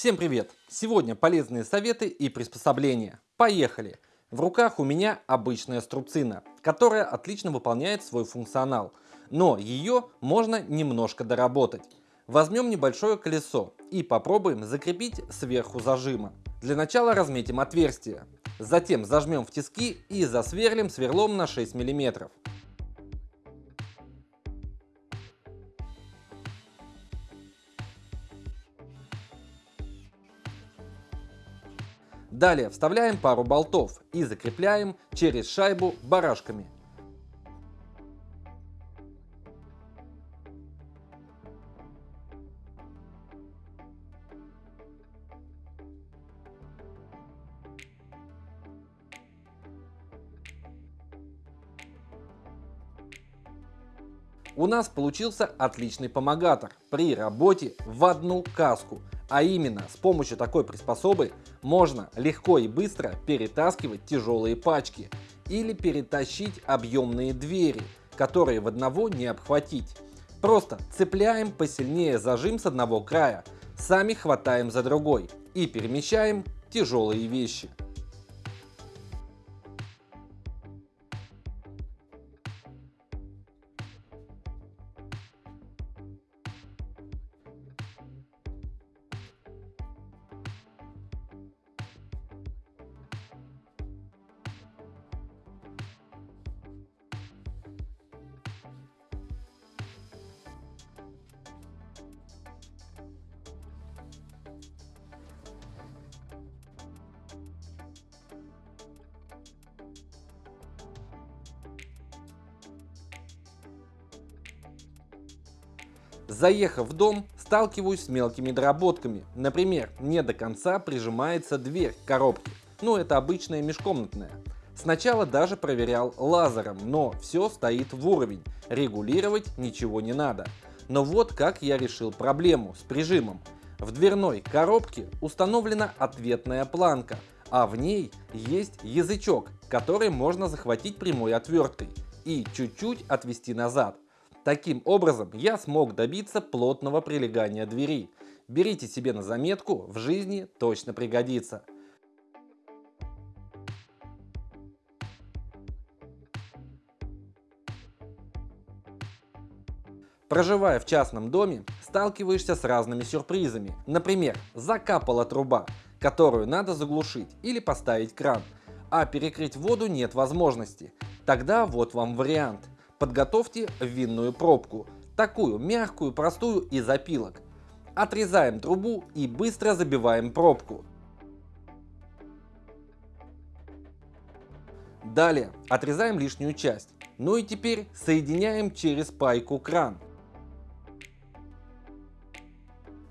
Всем привет! Сегодня полезные советы и приспособления. Поехали! В руках у меня обычная струбцина, которая отлично выполняет свой функционал, но ее можно немножко доработать. Возьмем небольшое колесо и попробуем закрепить сверху зажима. Для начала разметим отверстие, затем зажмем в тиски и засверлим сверлом на 6 мм. Далее вставляем пару болтов и закрепляем через шайбу барашками. У нас получился отличный помогатор при работе в одну каску. А именно, с помощью такой приспособы можно легко и быстро перетаскивать тяжелые пачки или перетащить объемные двери, которые в одного не обхватить. Просто цепляем посильнее зажим с одного края, сами хватаем за другой и перемещаем тяжелые вещи. Заехав в дом, сталкиваюсь с мелкими доработками. Например, не до конца прижимается дверь коробки. Ну, это обычная межкомнатная. Сначала даже проверял лазером, но все стоит в уровень. Регулировать ничего не надо. Но вот как я решил проблему с прижимом. В дверной коробке установлена ответная планка, а в ней есть язычок, который можно захватить прямой отверткой и чуть-чуть отвести назад. Таким образом, я смог добиться плотного прилегания двери. Берите себе на заметку, в жизни точно пригодится. Проживая в частном доме, сталкиваешься с разными сюрпризами. Например, закапала труба, которую надо заглушить или поставить кран, а перекрыть воду нет возможности. Тогда вот вам вариант – Подготовьте винную пробку, такую мягкую, простую из опилок. Отрезаем трубу и быстро забиваем пробку. Далее отрезаем лишнюю часть. Ну и теперь соединяем через пайку кран.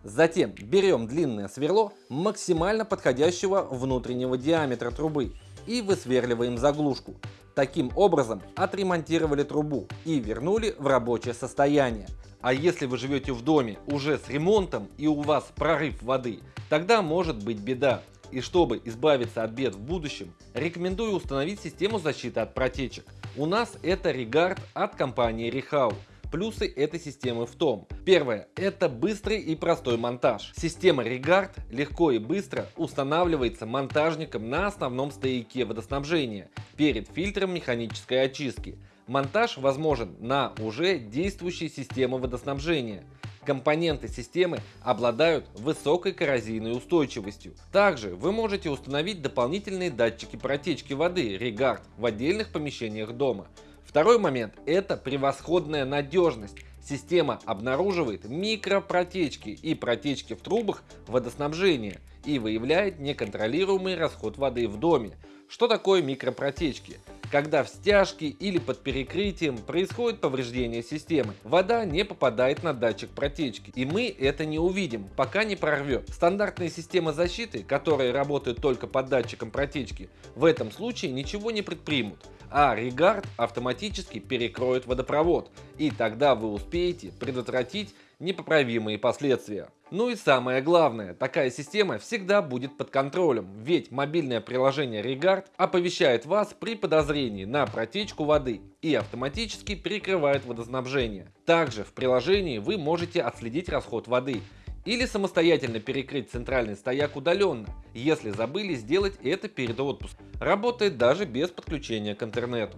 Затем берем длинное сверло максимально подходящего внутреннего диаметра трубы и высверливаем заглушку. Таким образом отремонтировали трубу и вернули в рабочее состояние. А если вы живете в доме уже с ремонтом и у вас прорыв воды, тогда может быть беда. И чтобы избавиться от бед в будущем, рекомендую установить систему защиты от протечек. У нас это Regard от компании Rehau. Плюсы этой системы в том. Первое. Это быстрый и простой монтаж. Система Regard легко и быстро устанавливается монтажником на основном стояке водоснабжения перед фильтром механической очистки. Монтаж возможен на уже действующей системе водоснабжения. Компоненты системы обладают высокой коррозийной устойчивостью. Также вы можете установить дополнительные датчики протечки воды Regard в отдельных помещениях дома. Второй момент – это превосходная надежность. Система обнаруживает микропротечки и протечки в трубах водоснабжения и выявляет неконтролируемый расход воды в доме. Что такое микропротечки? Когда в стяжке или под перекрытием происходит повреждение системы, вода не попадает на датчик протечки, и мы это не увидим, пока не прорвет. Стандартные системы защиты, которые работают только под датчиком протечки, в этом случае ничего не предпримут а Regard автоматически перекроет водопровод, и тогда вы успеете предотвратить непоправимые последствия. Ну и самое главное, такая система всегда будет под контролем, ведь мобильное приложение Regard оповещает вас при подозрении на протечку воды и автоматически перекрывает водоснабжение. Также в приложении вы можете отследить расход воды Или самостоятельно перекрыть центральный стояк удаленно, если забыли сделать это перед отпуском. Работает даже без подключения к интернету.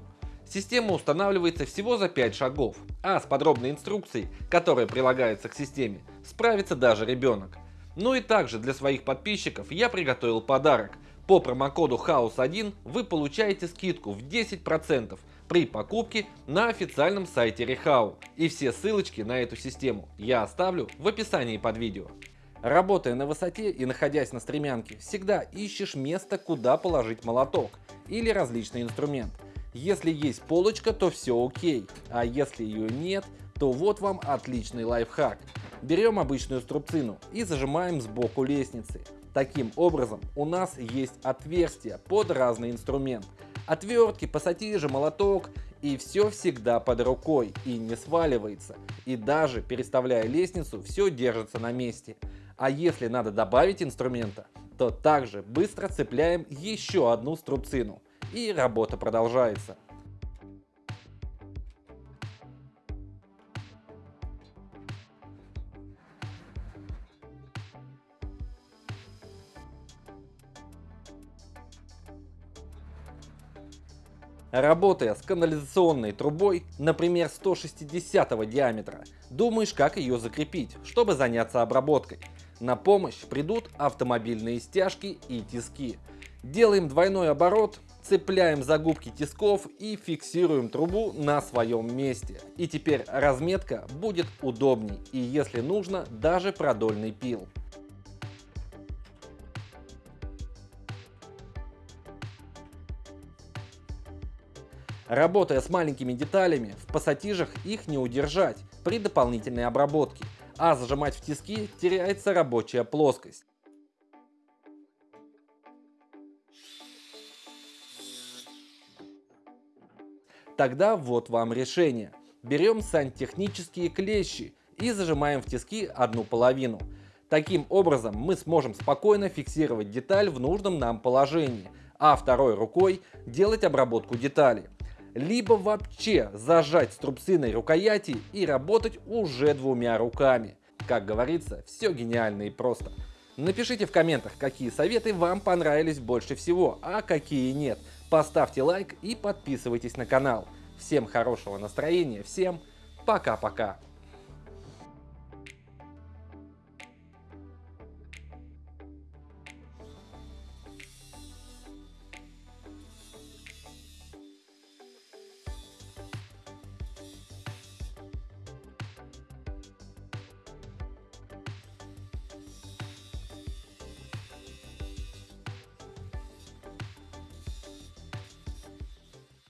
Система устанавливается всего за 5 шагов, а с подробной инструкцией, которая прилагается к системе, справится даже ребенок. Ну и также для своих подписчиков я приготовил подарок. По промокоду HOUSE1 вы получаете скидку в 10% при покупке на официальном сайте Rehau. И все ссылочки на эту систему я оставлю в описании под видео. Работая на высоте и находясь на стремянке, всегда ищешь место, куда положить молоток или различный инструмент. Если есть полочка, то все окей, а если ее нет, то вот вам отличный лайфхак. Берем обычную струбцину и зажимаем сбоку лестницы. Таким образом у нас есть отверстие под разный инструмент. Отвертки, пассатижи, молоток и все всегда под рукой и не сваливается. И даже переставляя лестницу, все держится на месте. А если надо добавить инструмента, то также быстро цепляем еще одну струбцину. И работа продолжается. Работая с канализационной трубой, например 160 диаметра, думаешь как ее закрепить, чтобы заняться обработкой. На помощь придут автомобильные стяжки и тиски. Делаем двойной оборот, цепляем загубки тисков и фиксируем трубу на своем месте. И теперь разметка будет удобней и если нужно даже продольный пил. Работая с маленькими деталями, в пассатижах их не удержать при дополнительной обработке, а зажимать в тиски теряется рабочая плоскость. Тогда вот вам решение. Берем сантехнические клещи и зажимаем в тиски одну половину. Таким образом мы сможем спокойно фиксировать деталь в нужном нам положении, а второй рукой делать обработку детали либо вообще зажать струбциной рукояти и работать уже двумя руками. Как говорится, все гениально и просто. Напишите в комментах, какие советы вам понравились больше всего, а какие нет. Поставьте лайк и подписывайтесь на канал. Всем хорошего настроения, всем пока-пока.